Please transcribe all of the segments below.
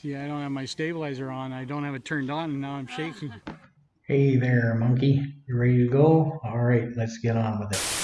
See, I don't have my stabilizer on. I don't have it turned on, and now I'm shaking. Hey there, monkey. You ready to go? All right, let's get on with it.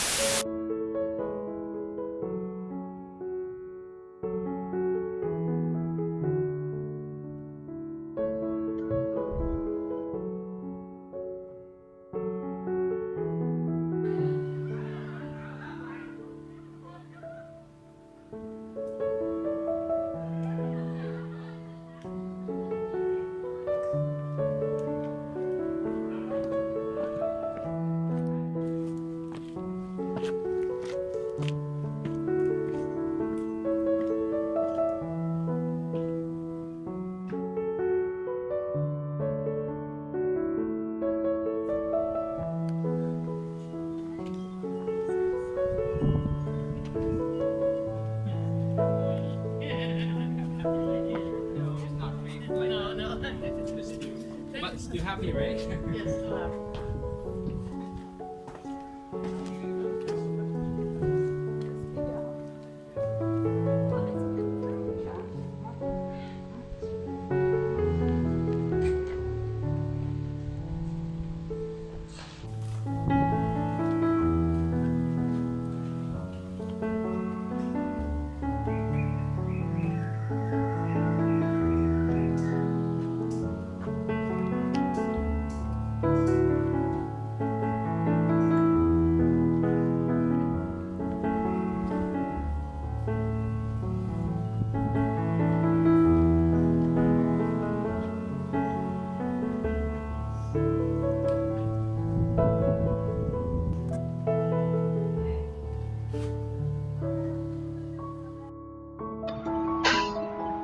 Happy, right? Yes,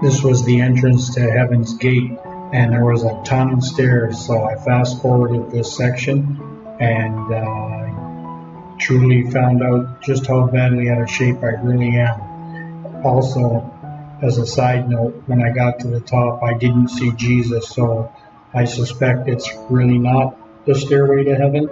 This was the entrance to Heaven's Gate, and there was a ton of stairs. So I fast forwarded this section and uh, truly found out just how badly out of shape I really am. Also, as a side note, when I got to the top, I didn't see Jesus, so I suspect it's really not the stairway to heaven.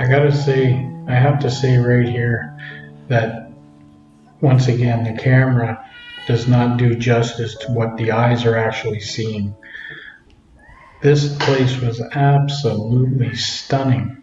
I gotta say, I have to say right here that once again, the camera does not do justice to what the eyes are actually seeing. This place was absolutely stunning.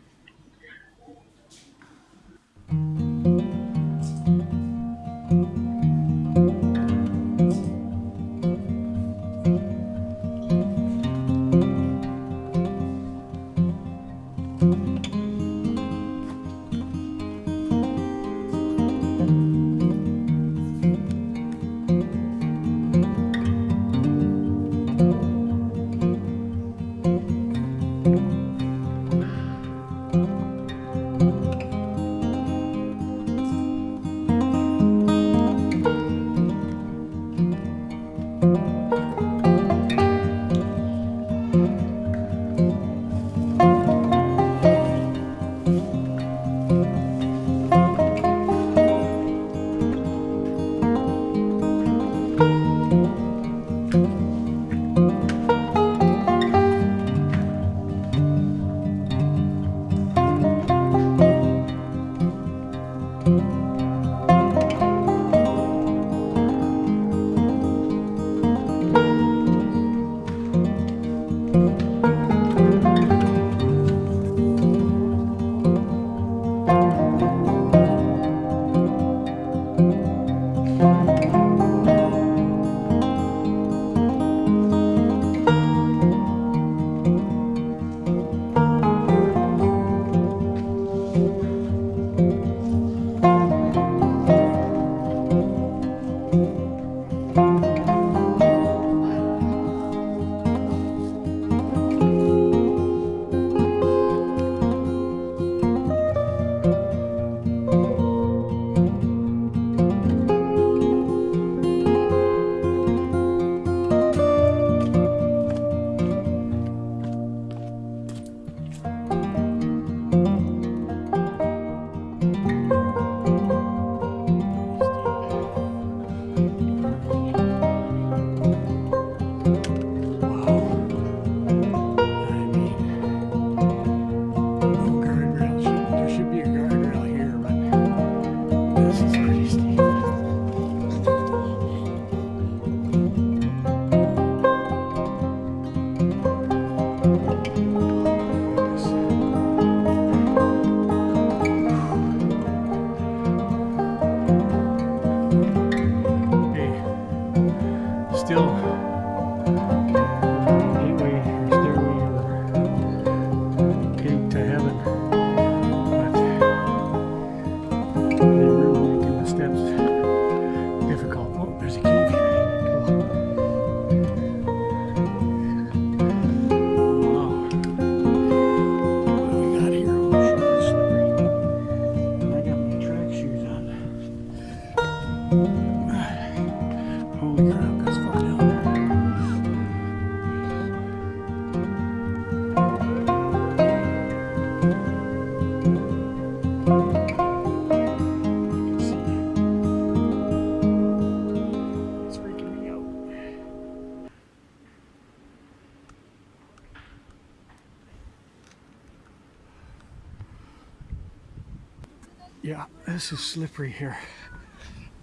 this is slippery here.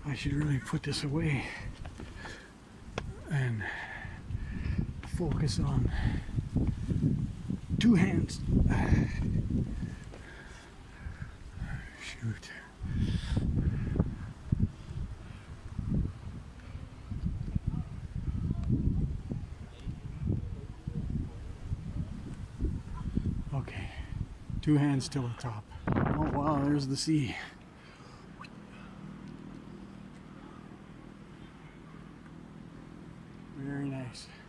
I should really put this away and focus on two hands. Shoot. Okay, two hands till the top. Oh wow, there's the sea. guys.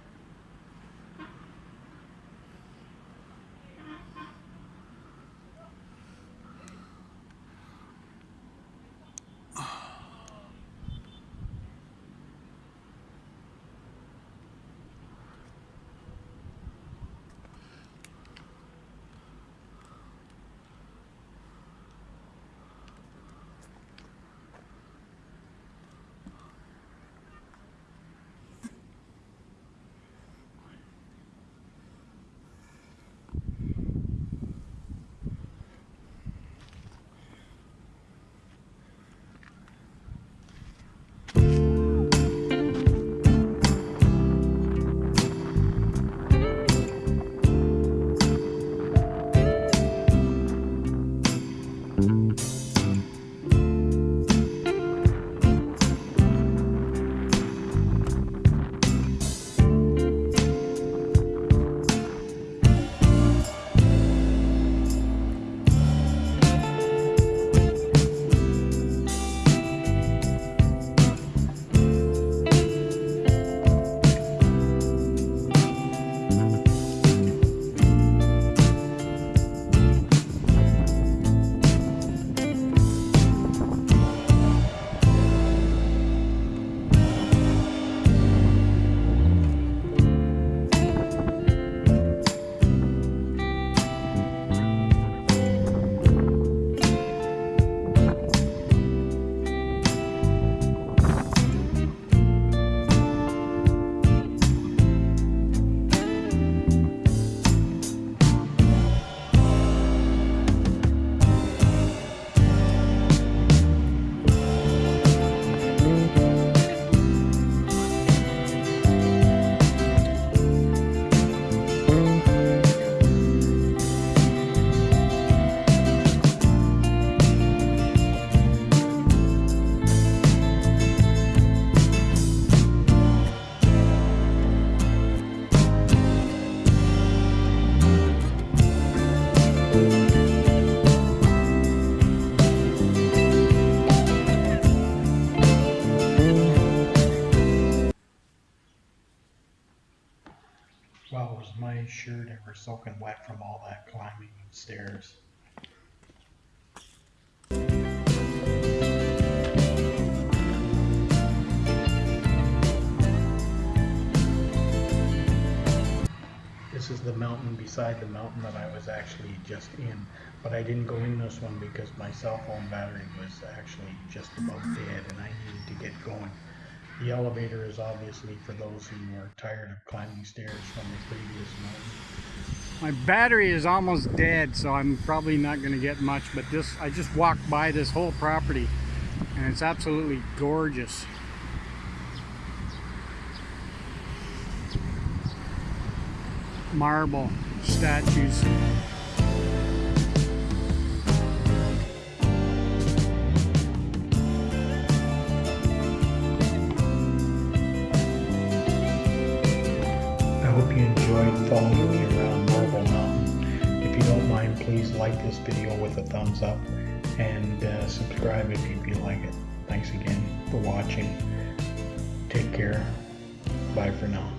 My shirt ever soaking wet from all that climbing stairs. This is the mountain beside the mountain that I was actually just in, but I didn't go in this one because my cell phone battery was actually just about dead and I needed to get going. The elevator is obviously for those who are tired of climbing stairs from the previous mountain. My battery is almost dead, so I'm probably not going to get much. But this, I just walked by this whole property, and it's absolutely gorgeous. Marble statues. Thumbs up and uh, subscribe if you feel like it. Thanks again for watching. Take care. Bye for now.